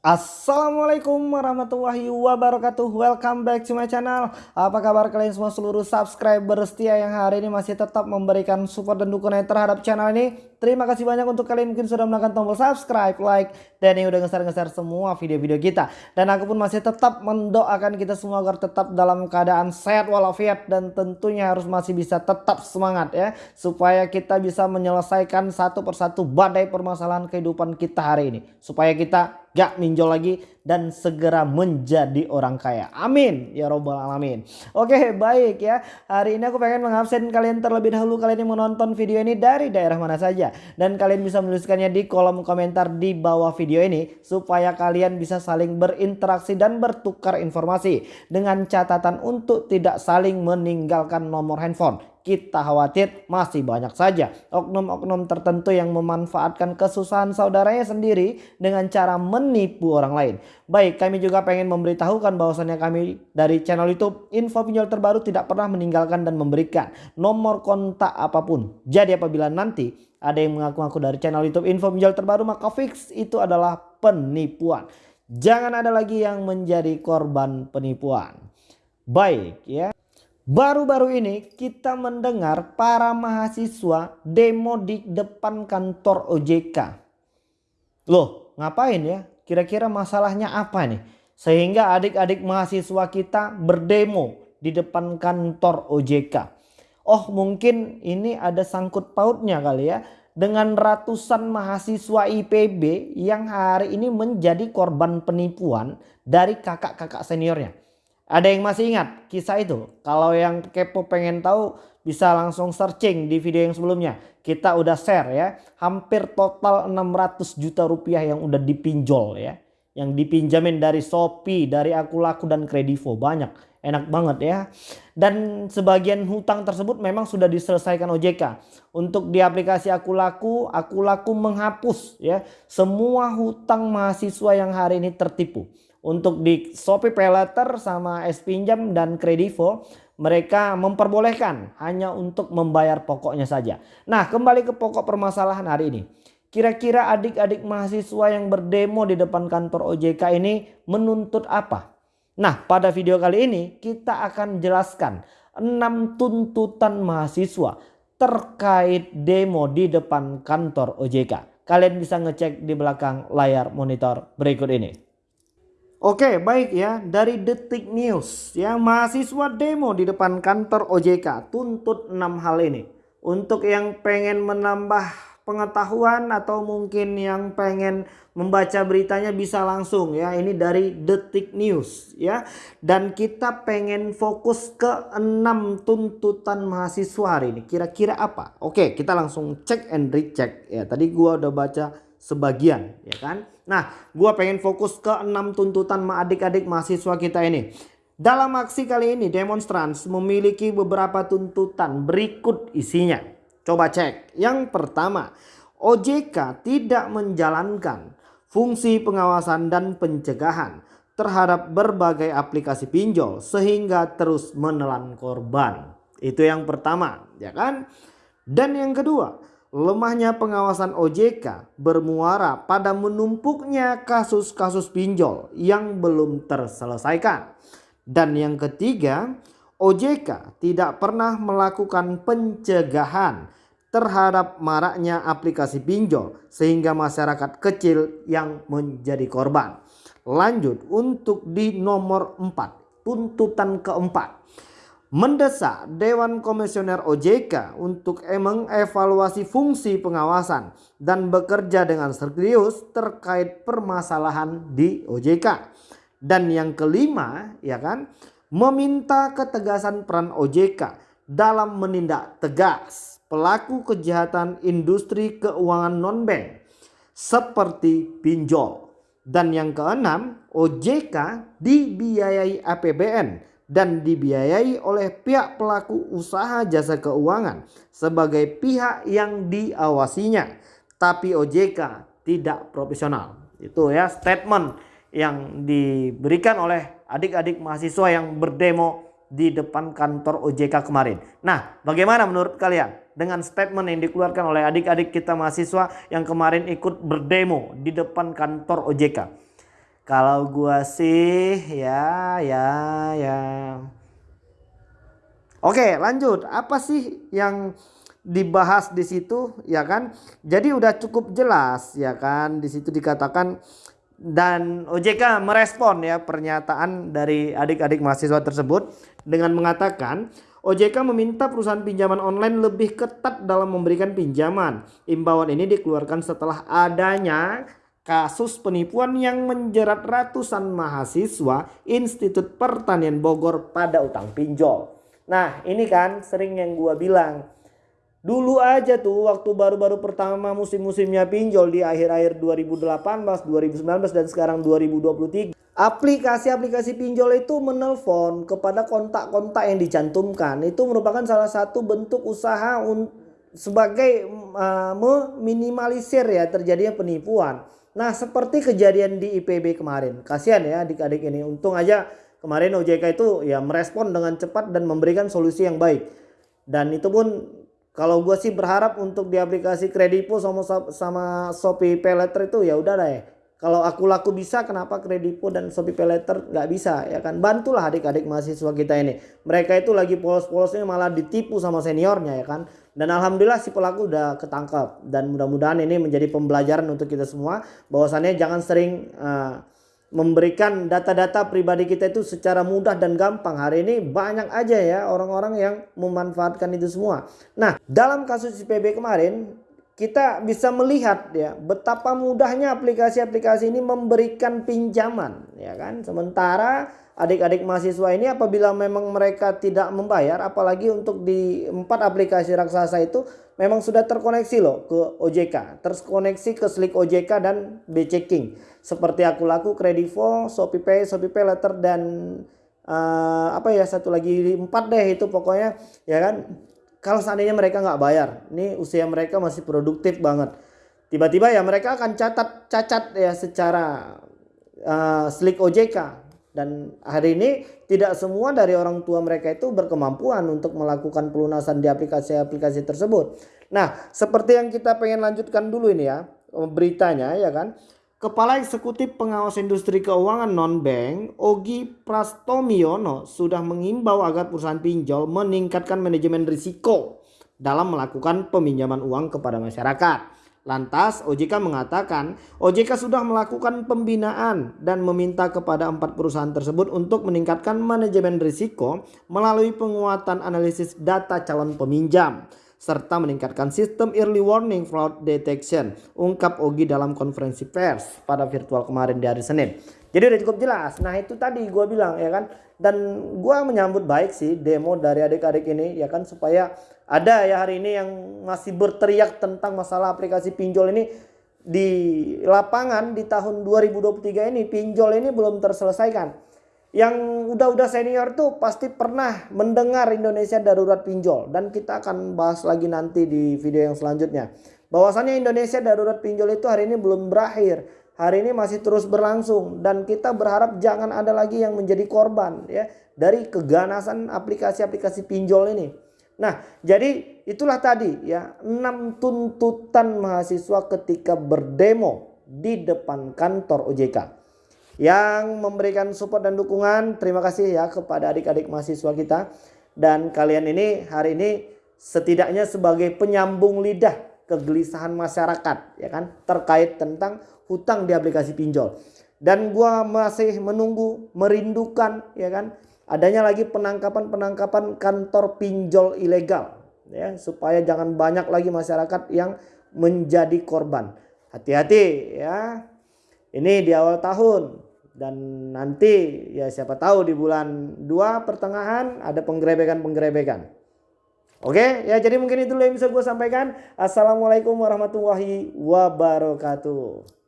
Assalamualaikum warahmatullahi wabarakatuh. Welcome back to my channel. Apa kabar kalian semua seluruh subscriber setia yang hari ini masih tetap memberikan support dan dukungan terhadap channel ini? Terima kasih banyak untuk kalian mungkin sudah menekan tombol subscribe, like Dan yang udah ngeser-ngeser semua video-video kita. Dan aku pun masih tetap mendoakan kita semua agar tetap dalam keadaan sehat walafiat Dan tentunya harus masih bisa tetap semangat ya Supaya kita bisa menyelesaikan satu persatu badai permasalahan kehidupan kita hari ini. Supaya kita gak minjol lagi dan segera menjadi orang kaya. Amin ya robbal alamin. Oke baik ya. Hari ini aku pengen mengabsen kalian terlebih dahulu kalian yang menonton video ini dari daerah mana saja. Dan kalian bisa menuliskannya di kolom komentar di bawah video ini. Supaya kalian bisa saling berinteraksi dan bertukar informasi. Dengan catatan untuk tidak saling meninggalkan nomor handphone kita khawatir masih banyak saja oknum-oknum tertentu yang memanfaatkan kesusahan saudaranya sendiri dengan cara menipu orang lain. Baik, kami juga pengen memberitahukan bahwasannya kami dari channel YouTube info pinjol terbaru tidak pernah meninggalkan dan memberikan nomor kontak apa pun. Jadi apabila nanti ada yang mengaku-ngaku dari channel YouTube info pinjol terbaru maka fix itu adalah penipuan. Jangan ada lagi yang menjadi korban penipuan. Baik ya. Baru-baru ini kita mendengar para mahasiswa demo di depan kantor OJK. Loh ngapain ya? Kira-kira masalahnya apa nih? Sehingga adik-adik mahasiswa kita berdemo di depan kantor OJK. Oh mungkin ini ada sangkut pautnya kali ya. Dengan ratusan mahasiswa IPB yang hari ini menjadi korban penipuan dari kakak-kakak seniornya. Ada yang masih ingat kisah itu? Kalau yang kepo pengen tahu bisa langsung searching di video yang sebelumnya. Kita udah share ya. Hampir total 600 juta rupiah yang udah dipinjol ya. Yang dipinjamin dari Shopee, dari Akulaku dan Kredivo. Banyak. Enak banget ya. Dan sebagian hutang tersebut memang sudah diselesaikan OJK. Untuk di aplikasi Akulaku, Akulaku menghapus ya semua hutang mahasiswa yang hari ini tertipu. Untuk di Shopee Pay Later sama S Pinjam dan Kredivo mereka memperbolehkan hanya untuk membayar pokoknya saja. Nah kembali ke pokok permasalahan hari ini. Kira-kira adik-adik mahasiswa yang berdemo di depan kantor OJK ini menuntut apa? Nah pada video kali ini kita akan jelaskan 6 tuntutan mahasiswa terkait demo di depan kantor OJK. Kalian bisa ngecek di belakang layar monitor berikut ini. Oke baik ya. Dari Detik News ya mahasiswa demo di depan kantor OJK tuntut 6 hal ini. Untuk yang pengen menambah pengetahuan atau mungkin yang pengen membaca beritanya bisa langsung ya. Ini dari Detik News ya. Dan kita pengen fokus ke 6 tuntutan mahasiswa hari ini. Kira-kira apa? Oke kita langsung cek and recheck. Ya tadi gua udah baca sebagian ya kan. Nah gue pengen fokus ke enam tuntutan adik-adik mahasiswa kita ini. Dalam aksi kali ini demonstrans memiliki beberapa tuntutan berikut isinya. Coba cek. Yang pertama OJK tidak menjalankan fungsi pengawasan dan pencegahan terhadap berbagai aplikasi pinjol sehingga terus menelan korban. Itu yang pertama ya kan. Dan yang kedua lemahnya pengawasan OJK bermuara pada menumpuknya kasus-kasus pinjol yang belum terselesaikan. Dan yang ketiga, OJK tidak pernah melakukan pencegahan terhadap maraknya aplikasi pinjol sehingga masyarakat kecil yang menjadi korban. Lanjut untuk di nomor 4, tuntutan keempat mendesak Dewan Komisioner OJK untuk mengevaluasi fungsi pengawasan dan bekerja dengan serius terkait permasalahan di OJK. Dan yang kelima ya kan meminta ketegasan peran OJK dalam menindak tegas pelaku kejahatan industri keuangan non-bank seperti pinjol. Dan yang keenam OJK dibiayai APBN dan dibiayai oleh pihak pelaku usaha jasa keuangan sebagai pihak yang diawasinya. Tapi OJK tidak profesional. Itu ya statement yang diberikan oleh adik-adik mahasiswa yang berdemo di depan kantor OJK kemarin. Nah bagaimana menurut kalian dengan statement yang dikeluarkan oleh adik-adik kita mahasiswa yang kemarin ikut berdemo di depan kantor OJK. Kalau gua sih ya ya ya. Oke, lanjut. Apa sih yang dibahas di situ ya kan? Jadi udah cukup jelas ya kan di situ dikatakan dan OJK merespon ya pernyataan dari adik-adik mahasiswa tersebut dengan mengatakan OJK meminta perusahaan pinjaman online lebih ketat dalam memberikan pinjaman. Imbauan ini dikeluarkan setelah adanya kasus penipuan yang menjerat ratusan mahasiswa Institut Pertanian Bogor pada utang pinjol. Nah ini kan sering yang gua bilang. Dulu aja tuh waktu baru-baru pertama musim-musimnya pinjol di akhir-akhir 2018, 2019 dan sekarang 2023 aplikasi-aplikasi pinjol itu menelpon kepada kontak-kontak yang dicantumkan itu merupakan salah satu bentuk usaha sebagai uh, meminimalisir ya terjadinya penipuan. Nah seperti kejadian di IPB kemarin. Kasihan ya adik-adik ini. Untung aja kemarin OJK itu ya merespon dengan cepat dan memberikan solusi yang baik. Dan itu pun kalau gue sih berharap untuk di aplikasi Kredipo sama sama Shopee Paylater itu ya udah deh kalau aku laku bisa kenapa Kredipo dan Shopee Paylater nggak bisa ya kan bantulah adik-adik mahasiswa kita ini mereka itu lagi polos-polosnya malah ditipu sama seniornya ya kan dan alhamdulillah si pelaku udah ketangkap dan mudah-mudahan ini menjadi pembelajaran untuk kita semua bahwasannya jangan sering uh, memberikan data-data pribadi kita itu secara mudah dan gampang. Hari ini banyak aja ya orang-orang yang memanfaatkan itu semua. Nah, dalam kasus IPB kemarin kita bisa melihat ya betapa mudahnya aplikasi-aplikasi ini memberikan pinjaman ya kan? Sementara adik-adik mahasiswa ini apabila memang mereka tidak membayar apalagi untuk di empat aplikasi raksasa itu memang sudah terkoneksi loh ke OJK terkoneksi ke Slick OJK dan B-Checking seperti aku laku Kredivo, Shopee Pay, Shopee Pay Letter dan uh, apa ya satu lagi empat deh itu pokoknya ya kan kalau seandainya mereka nggak bayar, ini usia mereka masih produktif banget. Tiba-tiba ya mereka akan catat cacat ya secara uh, slick OJK dan hari ini tidak semua dari orang tua mereka itu berkemampuan untuk melakukan pelunasan di aplikasi-aplikasi tersebut. Nah, seperti yang kita pengen lanjutkan dulu ini ya beritanya ya kan. Kepala Eksekutif Pengawas Industri Keuangan Non-Bank, Ogi Prastomiono, sudah mengimbau agar perusahaan pinjol meningkatkan manajemen risiko dalam melakukan peminjaman uang kepada masyarakat. Lantas OJK mengatakan OJK sudah melakukan pembinaan dan meminta kepada empat perusahaan tersebut untuk meningkatkan manajemen risiko melalui penguatan analisis data calon peminjam serta meningkatkan sistem early warning fraud detection ungkap Ogi dalam konferensi pers pada virtual kemarin di hari Senin. Jadi udah cukup jelas. Nah itu tadi gue bilang ya kan? Dan gue menyambut baik sih demo dari adik-adik ini ya kan? Supaya ada ya hari ini yang masih berteriak tentang masalah aplikasi pinjol ini. Di lapangan di tahun 2023 ini pinjol ini belum terselesaikan yang udah-udah senior tuh pasti pernah mendengar Indonesia darurat pinjol dan kita akan bahas lagi nanti di video yang selanjutnya. Bahwasannya Indonesia darurat pinjol itu hari ini belum berakhir. Hari ini masih terus berlangsung dan kita berharap jangan ada lagi yang menjadi korban ya dari keganasan aplikasi-aplikasi pinjol ini. Nah, jadi itulah tadi ya enam tuntutan mahasiswa ketika berdemo di depan kantor OJK yang memberikan support dan dukungan. Terima kasih ya kepada adik-adik mahasiswa kita. Dan kalian ini hari ini setidaknya sebagai penyambung lidah kegelisahan masyarakat ya kan terkait tentang hutang di aplikasi pinjol. Dan gua masih menunggu, merindukan ya kan adanya lagi penangkapan-penangkapan kantor pinjol ilegal ya supaya jangan banyak lagi masyarakat yang menjadi korban. Hati-hati ya. Ini di awal tahun dan nanti ya siapa tahu di bulan 2 pertengahan ada penggerebekan-penggerebekan. Oke ya jadi mungkin itu yang bisa gue sampaikan. Assalamualaikum warahmatullahi wabarakatuh.